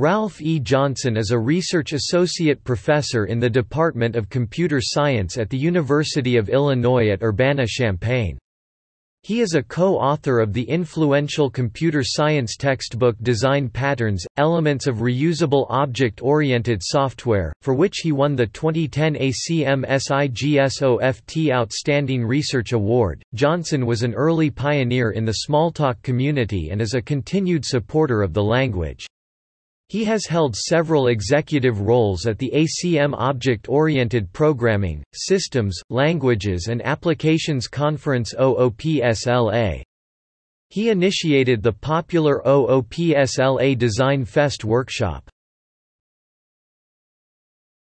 Ralph E. Johnson is a research associate professor in the Department of Computer Science at the University of Illinois at Urbana-Champaign. He is a co-author of the influential computer science textbook Design Patterns, Elements of Reusable Object-Oriented Software, for which he won the 2010 ACM SIGSOFT Outstanding Research Award. Johnson was an early pioneer in the Smalltalk community and is a continued supporter of the language. He has held several executive roles at the ACM Object-Oriented Programming, Systems, Languages and Applications Conference OOPSLA. He initiated the popular OOPSLA Design Fest workshop.